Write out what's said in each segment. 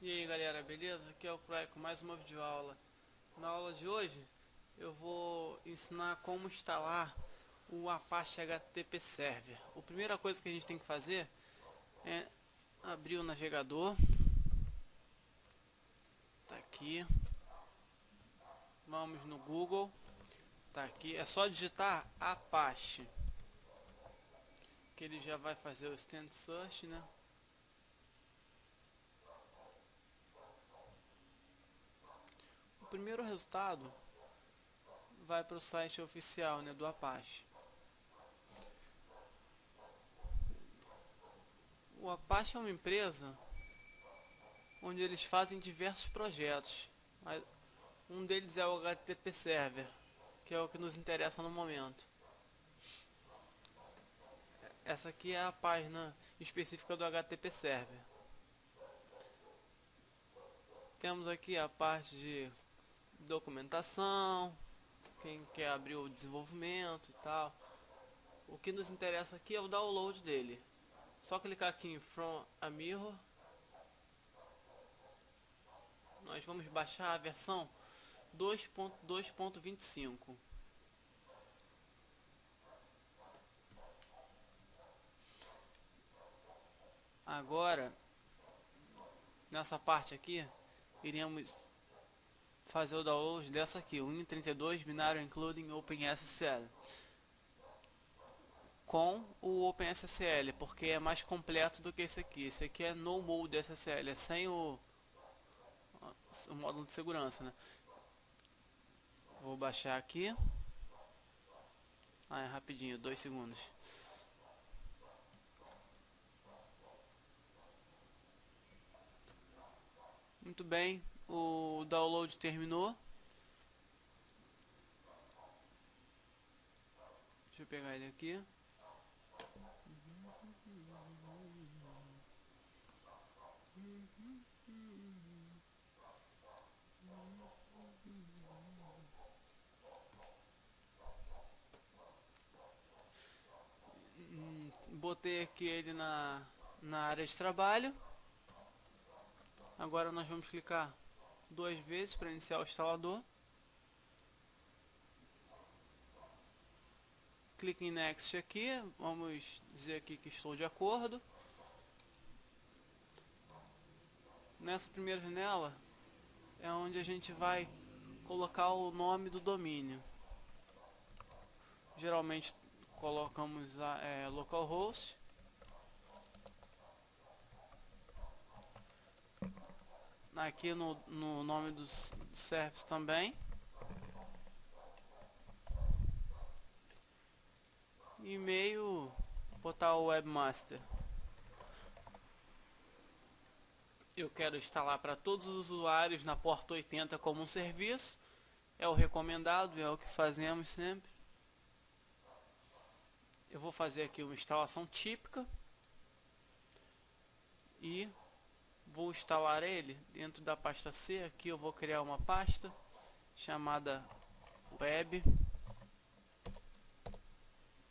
E aí galera, beleza? Aqui é o Cry com mais uma videoaula. Na aula de hoje eu vou ensinar como instalar o Apache HTTP Server. A primeira coisa que a gente tem que fazer é abrir o navegador. Tá aqui. Vamos no Google. Tá aqui. É só digitar Apache. Que ele já vai fazer o Stand Search, né? Primeiro resultado vai para o site oficial né, do Apache. O Apache é uma empresa onde eles fazem diversos projetos. Um deles é o HTTP Server, que é o que nos interessa no momento. Essa aqui é a página específica do HTTP Server. Temos aqui a parte de documentação, quem quer abrir o desenvolvimento e tal. O que nos interessa aqui é o download dele. Só clicar aqui em From a Mirror. Nós vamos baixar a versão 2.2.25. Agora, nessa parte aqui, iremos fazer o download dessa aqui, o Win32 binário including OpenSSL com o OpenSSL, porque é mais completo do que esse aqui. Esse aqui é no mode SSL, é sem o, o módulo de segurança, né? Vou baixar aqui. Ah, é rapidinho, dois segundos. Muito bem, o download terminou. Deixa eu pegar ele aqui. Botei aqui ele na, na área de trabalho. Agora nós vamos clicar duas vezes para iniciar o instalador. Clique em Next aqui, vamos dizer aqui que estou de acordo. Nessa primeira janela é onde a gente vai colocar o nome do domínio. Geralmente colocamos a é, localhost aqui no, no nome dos service também. E-mail, botar o webmaster. Eu quero instalar para todos os usuários na porta 80 como um serviço. É o recomendado, é o que fazemos sempre. Eu vou fazer aqui uma instalação típica. E vou instalar ele dentro da pasta C. Aqui eu vou criar uma pasta chamada web.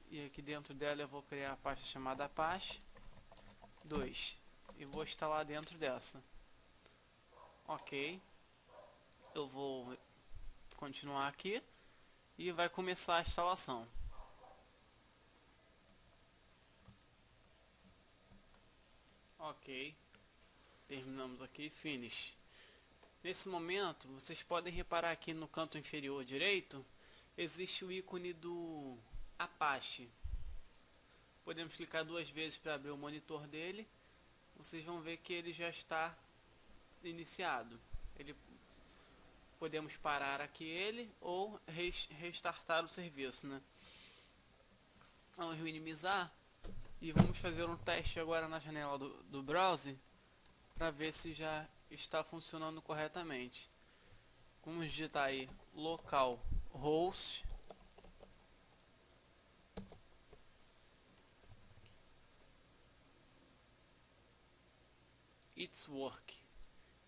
E aqui dentro dela eu vou criar a pasta chamada Apache 2. E vou instalar dentro dessa. Ok. Eu vou continuar aqui. E vai começar a instalação. Ok terminamos aqui finish. Nesse momento vocês podem reparar aqui no canto inferior direito existe o ícone do Apache. Podemos clicar duas vezes para abrir o monitor dele. Vocês vão ver que ele já está iniciado. Ele podemos parar aqui ele ou restartar o serviço né? Vamos minimizar e vamos fazer um teste agora na janela do, do browser para ver se já está funcionando corretamente. Vamos digitar aí local host It's work.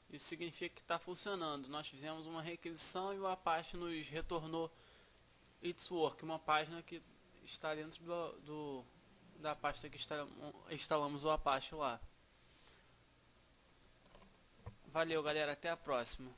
Isso significa que está funcionando. Nós fizemos uma requisição e o Apache nos retornou It's work, uma página que está dentro do, do da pasta que está, instalamos o Apache lá. Valeu, galera. Até a próxima.